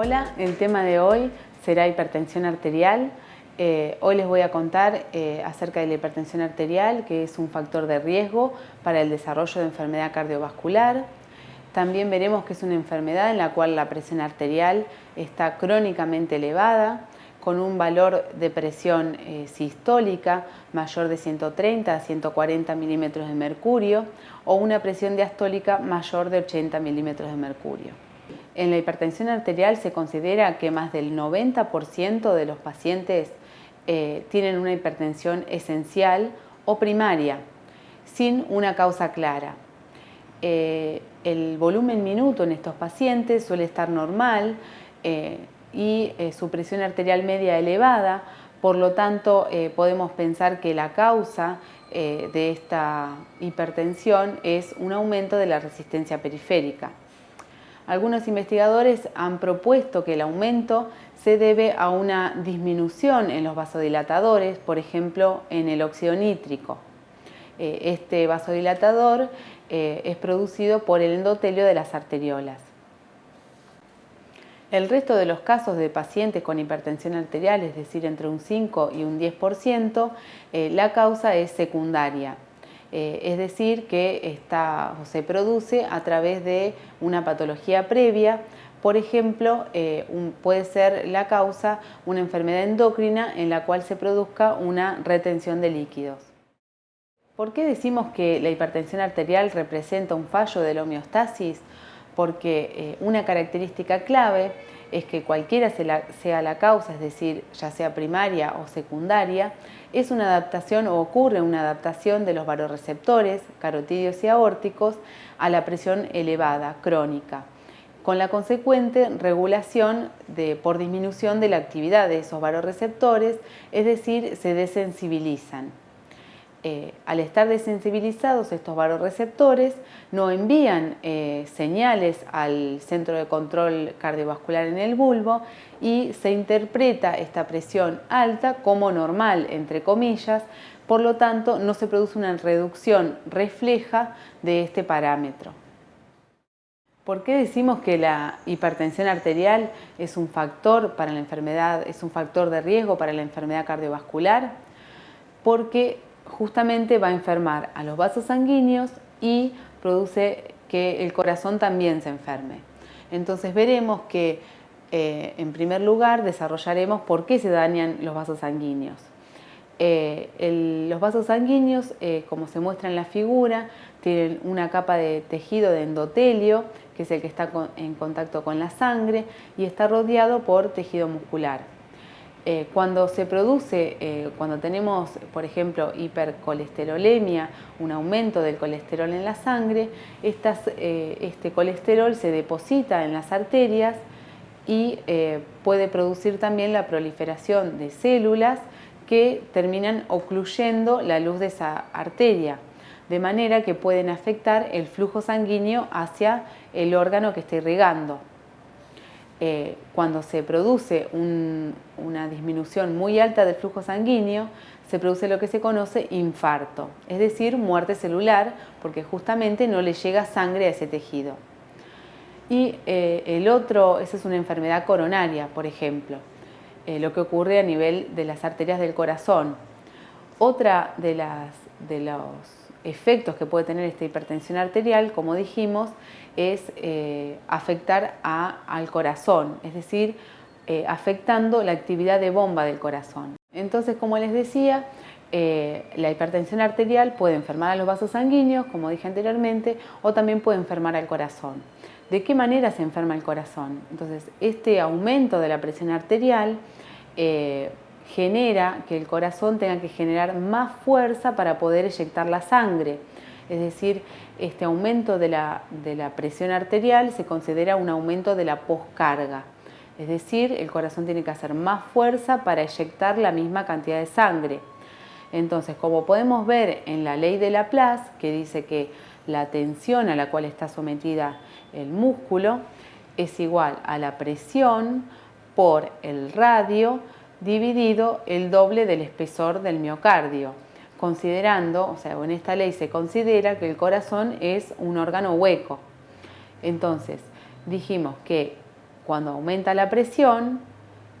Hola, el tema de hoy será hipertensión arterial. Eh, hoy les voy a contar eh, acerca de la hipertensión arterial, que es un factor de riesgo para el desarrollo de enfermedad cardiovascular. También veremos que es una enfermedad en la cual la presión arterial está crónicamente elevada, con un valor de presión eh, sistólica mayor de 130 a 140 milímetros de mercurio o una presión diastólica mayor de 80 milímetros de mercurio. En la hipertensión arterial se considera que más del 90% de los pacientes eh, tienen una hipertensión esencial o primaria, sin una causa clara. Eh, el volumen minuto en estos pacientes suele estar normal eh, y su presión arterial media elevada, por lo tanto podemos pensar que la causa de esta hipertensión es un aumento de la resistencia periférica. Algunos investigadores han propuesto que el aumento se debe a una disminución en los vasodilatadores, por ejemplo en el óxido nítrico. Eh, este vasodilatador eh, es producido por el endotelio de las arteriolas. El resto de los casos de pacientes con hipertensión arterial, es decir, entre un 5 y un 10%, eh, la causa es secundaria, eh, es decir, que se produce a través de una patología previa, por ejemplo, eh, puede ser la causa una enfermedad endocrina en la cual se produzca una retención de líquidos. ¿Por qué decimos que la hipertensión arterial representa un fallo de la homeostasis? Porque eh, una característica clave es que cualquiera sea la causa, es decir, ya sea primaria o secundaria, es una adaptación o ocurre una adaptación de los varoreceptores carotídeos y aórticos a la presión elevada, crónica, con la consecuente regulación por disminución de la actividad de esos varoreceptores, es decir, se desensibilizan. Eh, al estar desensibilizados estos varoreceptores no envían eh, señales al centro de control cardiovascular en el bulbo y se interpreta esta presión alta como normal, entre comillas, por lo tanto no se produce una reducción refleja de este parámetro. ¿Por qué decimos que la hipertensión arterial es un factor para la enfermedad, es un factor de riesgo para la enfermedad cardiovascular? Porque justamente va a enfermar a los vasos sanguíneos y produce que el corazón también se enferme. Entonces veremos que eh, en primer lugar desarrollaremos por qué se dañan los vasos sanguíneos. Eh, los vasos sanguíneos, eh, como se muestra en la figura, tienen una capa de tejido de endotelio, que es el que está en contacto con la sangre, y está rodeado por tejido muscular. Eh, cuando se produce, eh, cuando tenemos, por ejemplo, hipercolesterolemia, un aumento del colesterol en la sangre, eh, este colesterol se deposita en las arterias y puede producir también la proliferación de células que terminan ocluyendo la luz de esa arteria, de manera que pueden afectar el flujo sanguíneo hacia el órgano que está irrigando. Eh, cuando se produce una disminución muy alta del flujo sanguíneo, se produce lo que se conoce infarto, es decir, muerte celular, porque justamente no le llega sangre a ese tejido. Y eh, el otro, esa es una enfermedad coronaria, por ejemplo, eh, lo que ocurre a nivel de las arterias del corazón. Otra de, las, de los efectos que puede tener esta hipertensión arterial, como dijimos, es eh, afectar al corazón, es decir, eh, afectando la actividad de bomba del corazón. Entonces, como les decía, eh, la hipertensión arterial puede enfermar a los vasos sanguíneos, como dije anteriormente, o también puede enfermar al corazón. ¿De qué manera se enferma el corazón? Entonces, este aumento de la presión arterial genera que el corazón tenga que generar más fuerza para poder eyectar la sangre. Es decir, este aumento de la, presión arterial se considera un aumento de la poscarga. Es decir, el corazón tiene que hacer más fuerza para eyectar la misma cantidad de sangre. Entonces, como podemos ver en la ley de Laplace, que dice que la tensión a la cual está sometida el músculo es igual a la presión por el radio dividido el doble del espesor del miocardio, considerando, o sea, en esta ley se considera que el corazón es un órgano hueco. Entonces, dijimos que cuando aumenta la presión,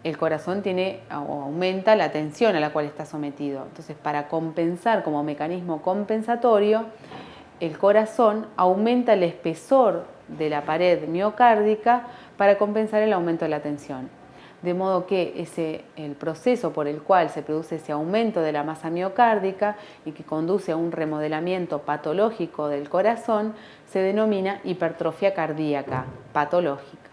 el corazón tiene o aumenta la tensión a la cual está sometido. Entonces, para compensar como mecanismo compensatorio, el corazón aumenta el espesor de la pared miocárdica para compensar el aumento de la tensión. De modo que ese, el proceso por el cual se produce ese aumento de la masa miocárdica y que conduce a un remodelamiento patológico del corazón se denomina hipertrofia cardíaca patológica.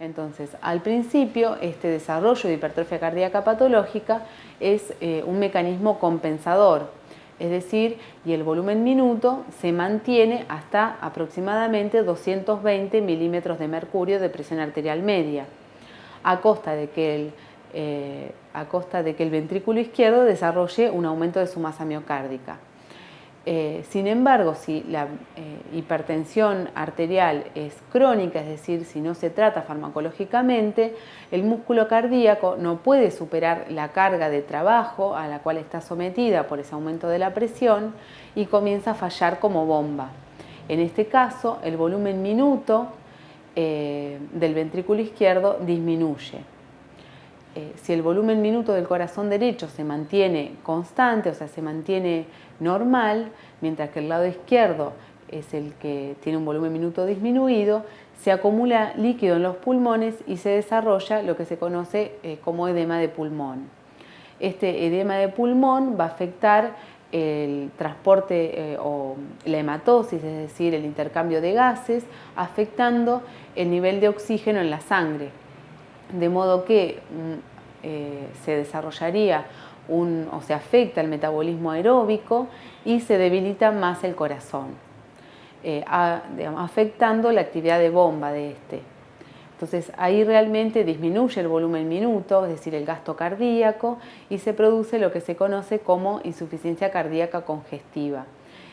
Entonces, al principio, este desarrollo de hipertrofia cardíaca patológica es eh, un mecanismo compensador, es decir, y el volumen minuto se mantiene hasta aproximadamente 220 milímetros de mercurio de presión arterial media, a costa de que el, eh, a costa de que el ventrículo izquierdo desarrolle un aumento de su masa miocárdica. Eh, sin embargo, si la eh, hipertensión arterial es crónica, es decir, si no se trata farmacológicamente, el músculo cardíaco no puede superar la carga de trabajo a la cual está sometida por ese aumento de la presión y comienza a fallar como bomba. En este caso, el volumen minuto eh, del ventrículo izquierdo disminuye. si el volumen minuto del corazón derecho se mantiene constante, o sea, se mantiene normal, mientras que el lado izquierdo es el que tiene un volumen minuto disminuido, se acumula líquido en los pulmones y se desarrolla lo que se conoce eh, como edema de pulmón. Este edema de pulmón va a afectar el transporte eh, o la hematosis, es decir, el intercambio de gases, afectando el nivel de oxígeno en la sangre. De modo que mm, eh, se desarrollaría o se afecta el metabolismo aeróbico y se debilita más el corazón, eh, afectando la actividad de bomba de este. Entonces ahí realmente disminuye el volumen minuto, es decir, el gasto cardíaco, y se produce lo que se conoce como insuficiencia cardíaca congestiva.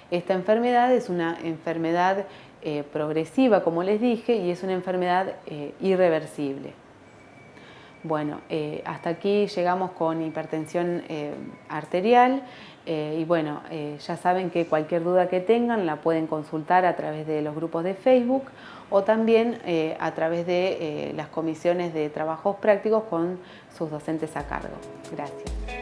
Esta enfermedad es una enfermedad eh, progresiva, como les dije, y es una enfermedad eh, irreversible. Bueno, eh, hasta aquí llegamos con hipertensión eh, arterial eh, y bueno, ya saben que cualquier duda que tengan la pueden consultar a través de los grupos de Facebook o también a través de las comisiones de trabajos prácticos con sus docentes a cargo. Gracias.